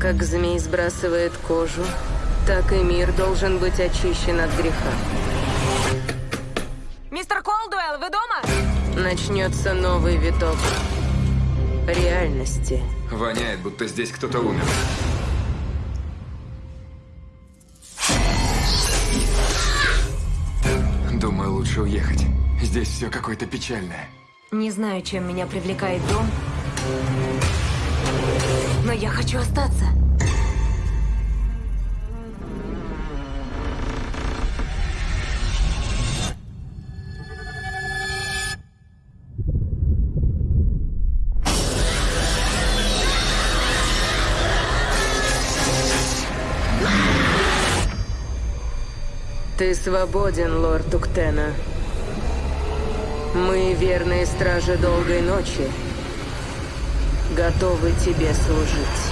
Как змей сбрасывает кожу, так и мир должен быть очищен от греха. Мистер Колдуэлл, вы дома? Начнется новый виток реальности. Воняет, будто здесь кто-то умер. Думаю, лучше уехать. Здесь все какое-то печальное. Не знаю, чем меня привлекает дом, я хочу остаться. Ты свободен, лорд Туктена. Мы, верные стражи долгой ночи, готовы тебе служить.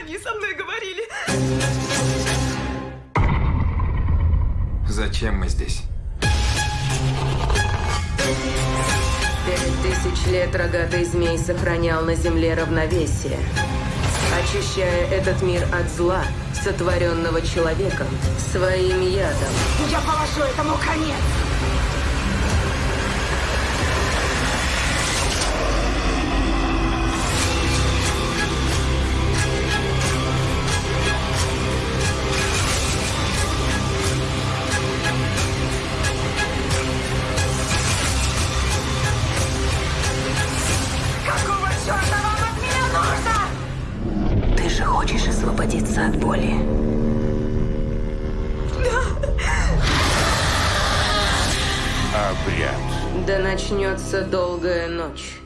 Они со мной говорили. Зачем мы здесь? Пять тысяч лет рогатый змей сохранял на земле равновесие, очищая этот мир от зла, сотворенного человеком, своим ядом. Я положу этому конец. Черта вам от меня нужно? Ты же хочешь освободиться от боли? Обряд. Да начнется долгая ночь.